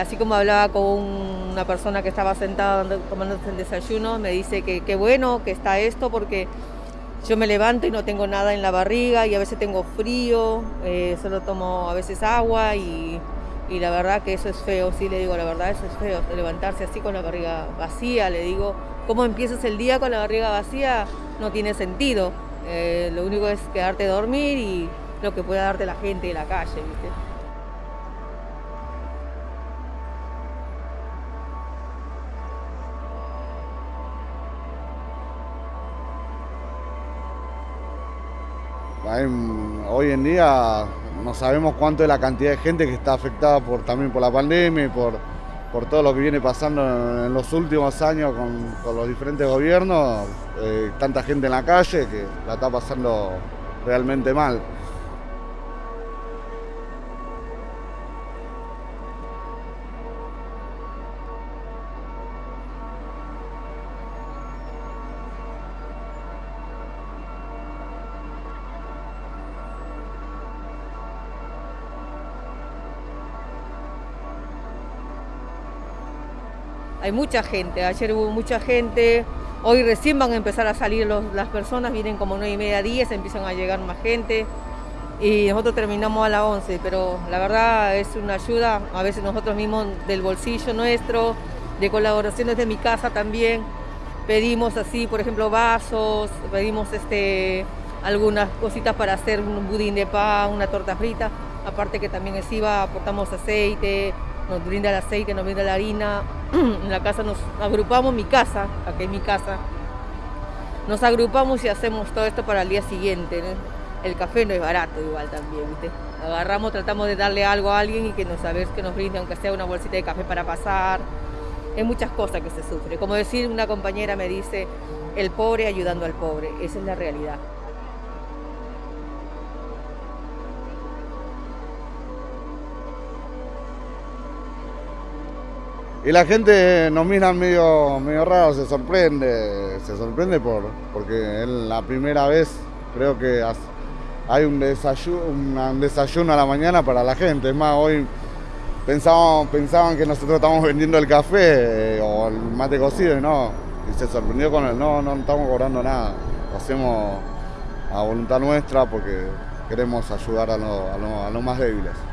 Así como hablaba con una persona que estaba sentada tomando el desayuno, me dice que qué bueno que está esto porque yo me levanto y no tengo nada en la barriga y a veces tengo frío, eh, solo tomo a veces agua y, la verdad que eso es feo, sí le digo la verdad, eso es feo, levantarse así con la barriga vacía, le digo, ¿cómo empiezas el día con la barriga vacía? No tiene sentido, eh, lo único es quedarte a dormir y lo que pueda darte la gente de la calle, ¿viste? Hoy en día no sabemos cuánto es la cantidad de gente que está afectada por, también por la pandemia y por, por todo lo que viene pasando en, los últimos años con, los diferentes gobiernos. Eh, tanta gente en la calle que la está pasando realmente mal. Hay mucha gente, ayer hubo mucha gente, hoy recién van a empezar a salir las personas, vienen como 9 y media, 10, empiezan a llegar más gente y nosotros terminamos a las 11, pero la verdad es una ayuda, a veces nosotros mismos del bolsillo nuestro, de colaboraciones de mi casa también, pedimos así, por ejemplo, vasos, pedimos este, algunas cositas para hacer un budín de pan, una torta frita, aparte que también es IVA, aportamos aceite, nos brinda el aceite, nos brinda la harina. en la casa nos agrupamos, mi casa, aquí es mi casa. Nos agrupamos y hacemos todo esto para el día siguiente. El café no es barato igual también, ¿viste? Agarramos, tratamos de darle algo a alguien y que nos sabes que nos brinde, aunque sea una bolsita de café para pasar. Hay muchas cosas que se sufre. Como decir, una compañera me dice, el pobre ayudando al pobre. Esa es la realidad. Y la gente nos mira medio, medio raro, se sorprende, se sorprende por, porque es la primera vez creo que hay un desayuno, un desayuno a la mañana para la gente. Es más, hoy pensaban, pensaban que nosotros estábamos vendiendo el café eh, o el mate cocido y no. Y se sorprendió con el no, no estamos cobrando nada. Lo hacemos a voluntad nuestra porque queremos ayudar a, a los más débiles.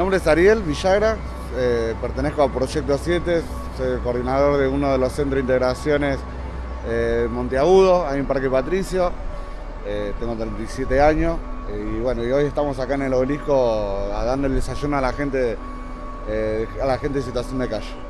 Nombre es Ariel Villagra, eh, pertenezco a Proyecto 7, soy coordinador de uno de los centros de integraciones eh, Monteagudo, ahí en Parque Patricio. Eh, tengo 37 años y bueno, hoy estamos acá en el obelisco dando el desayuno a la gente, a la gente de situación de calle.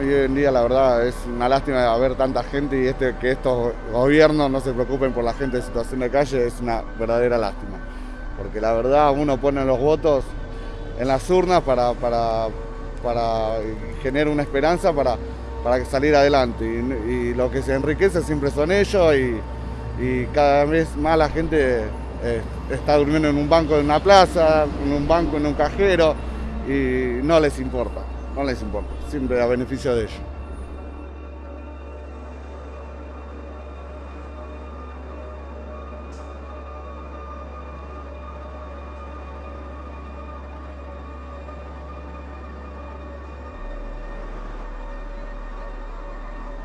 Hoy en día la verdad es una lástima ver tanta gente y este, que estos gobiernos no se preocupen por la gente en situación de calle es una verdadera lástima. Porque la verdad uno pone los votos en las urnas para, para, para generar una esperanza para, para salir adelante. Y, lo que se enriquece siempre son ellos y, cada vez más la gente eh, está durmiendo en un banco de una plaza, en un banco, en un cajero y no les importa no les importa, siempre a beneficio de ellos.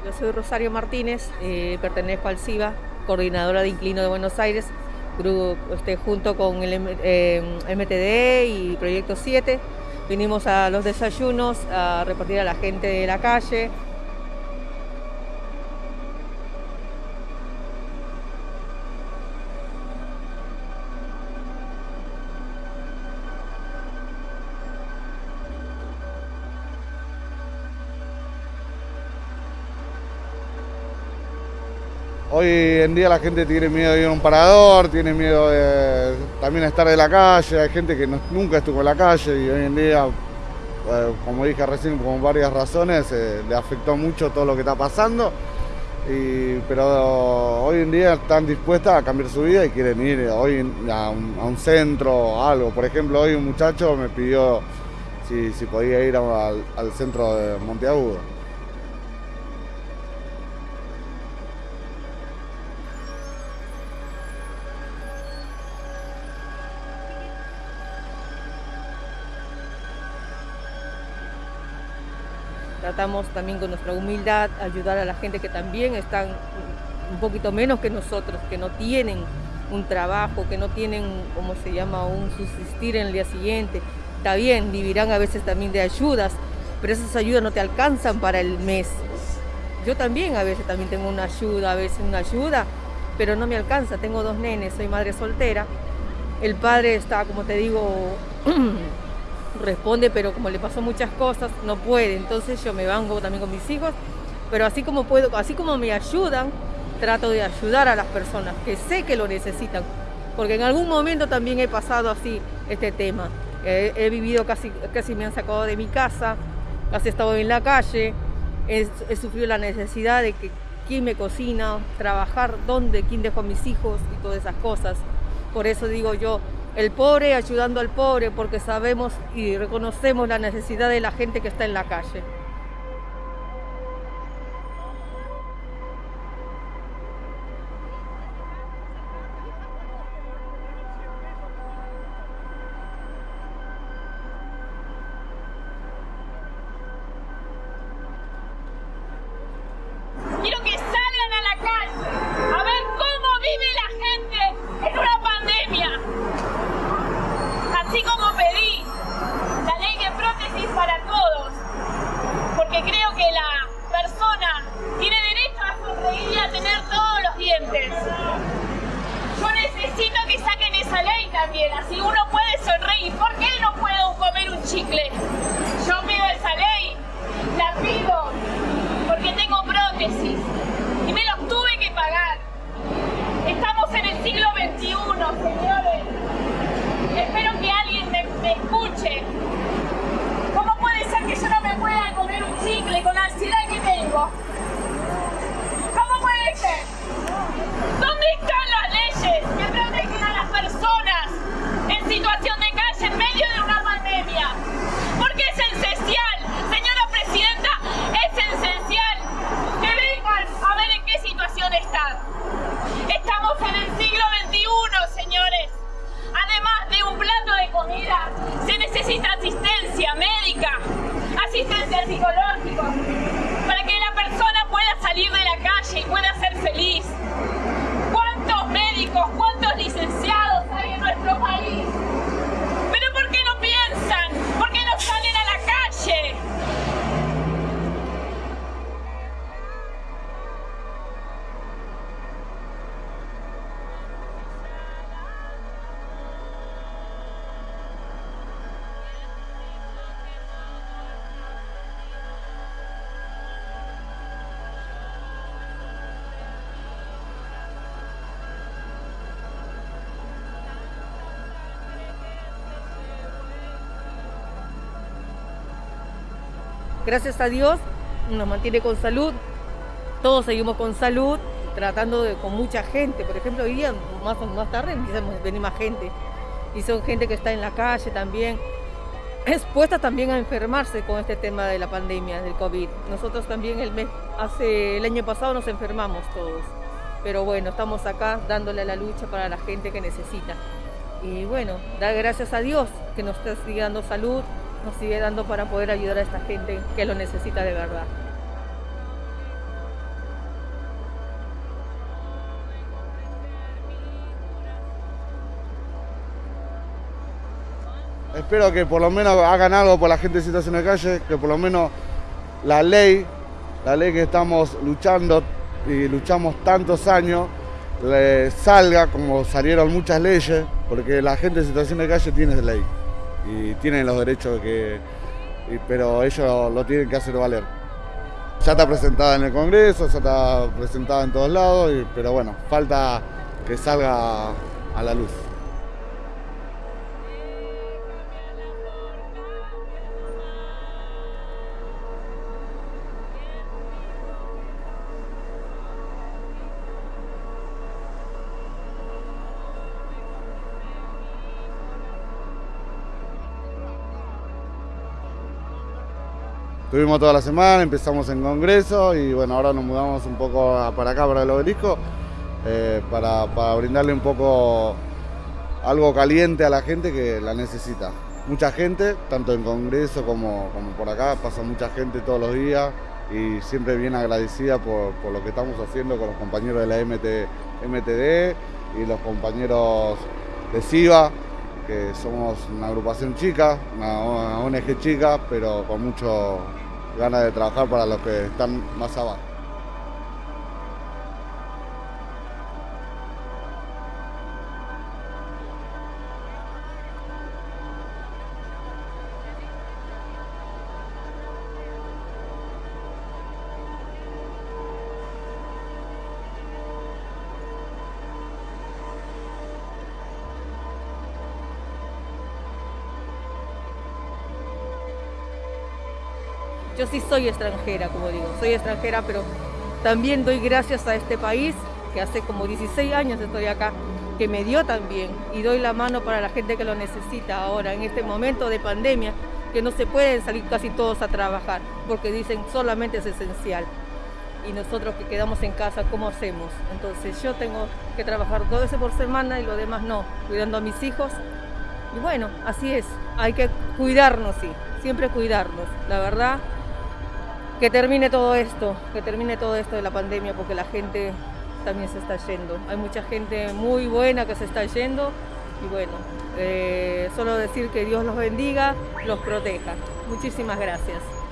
Yo soy Rosario Martínez, eh, pertenezco al CIBA, coordinadora de Inclino de Buenos Aires, grupo, este, junto con el MTD eh, y Proyecto 7. Vinimos a los desayunos a repartir a la gente de la calle. Hoy en día la gente tiene miedo de ir a un parador, tiene miedo de también estar en la calle, hay gente que nunca estuvo en la calle y hoy en día, eh, como dije recién, por varias razones, eh, le afectó mucho todo lo que está pasando. pero hoy en día están dispuestas a cambiar su vida y quieren ir hoy a un, centro o algo. Por ejemplo, hoy un muchacho me pidió si, podía ir al centro de Monteagudo. También con nuestra humildad ayudar a la gente que también están un poquito menos que nosotros, que no tienen un trabajo, que no tienen, ¿cómo se llama?, un subsistir en el día siguiente. Está bien, vivirán a veces también de ayudas, pero esas ayudas no te alcanzan para el mes. Yo también a veces también tengo una ayuda, a veces una ayuda, pero no me alcanza. Tengo dos nenes, soy madre soltera. El padre está, como te digo, responde, pero como le pasó muchas cosas, no puede. Entonces yo me vango también con mis hijos, pero así como puedo, así como me ayudan, trato de ayudar a las personas que sé que lo necesitan, porque en algún momento también he pasado así este tema. He, vivido casi, casi me han sacado de mi casa, casi he estado en la calle, he, he sufrido la necesidad de que quién me cocina, trabajar dónde, quién dejó a mis hijos y todas esas cosas. Por eso digo yo, el pobre ayudando al pobre porque sabemos y reconocemos la necesidad de la gente que está en la calle. situación de calle en medio de una pandemia. Porque es esencial, señora presidenta, es esencial que vengan a ver en qué situación están. Estamos en el siglo XXI, señores. Además de un plato de comida, se necesita asistencia médica, asistencia psicológica, para que la persona pueda salir de la calle y pueda ser feliz. ¿Cuántos médicos, cuántos licenciados? meu país. Gracias a Dios nos mantiene con salud, todos seguimos con salud, tratando de, con mucha gente. Por ejemplo, hoy día, más, más tarde, empiezan a venir más gente. Y son gente que está en la calle también, expuesta también a enfermarse con este tema de la pandemia, del COVID. Nosotros también el mes, hace el año pasado nos enfermamos todos. Pero bueno, estamos acá dándole la lucha para la gente que necesita. Y bueno, dar gracias a Dios que nos está dando salud, nos sigue dando para poder ayudar a esta gente que lo necesita de verdad. Espero que por lo menos hagan algo por la gente de situación de calle, que por lo menos la ley, la ley que estamos luchando y luchamos tantos años, salga como salieron muchas leyes, porque la gente de situación de calle tiene ley y tienen los derechos que, pero ellos lo tienen que hacer valer. ya está presentada en el Congreso, ya está presentada en todos lados, pero bueno, falta que salga a la luz. Estuvimos toda la semana, empezamos en Congreso y bueno, ahora nos mudamos un poco para acá, para el obelisco, eh, para, brindarle un poco algo caliente a la gente que la necesita. Mucha gente, tanto en Congreso como, por acá, pasa mucha gente todos los días y siempre bien agradecida por, lo que estamos haciendo con los compañeros de la MTD y los compañeros de SIVA, que somos una agrupación chica, una ONG chica, pero con mucho ganas de trabajar para los que están más abajo. Yo sí soy extranjera, como digo, soy extranjera, pero también doy gracias a este país, que hace como 16 años estoy acá, que me dio también, y doy la mano para la gente que lo necesita ahora, en este momento de pandemia, que no se pueden salir casi todos a trabajar, porque dicen solamente es esencial. Y nosotros que quedamos en casa, ¿cómo hacemos? Entonces yo tengo que trabajar dos veces por semana y lo demás no, cuidando a mis hijos. Y bueno, así es, hay que cuidarnos, sí, siempre cuidarnos. La verdad, que termine todo esto, que termine todo esto de la pandemia, porque la gente también se está yendo. Hay mucha gente muy buena que se está yendo y bueno, eh, solo decir que Dios los bendiga, los proteja. Muchísimas gracias.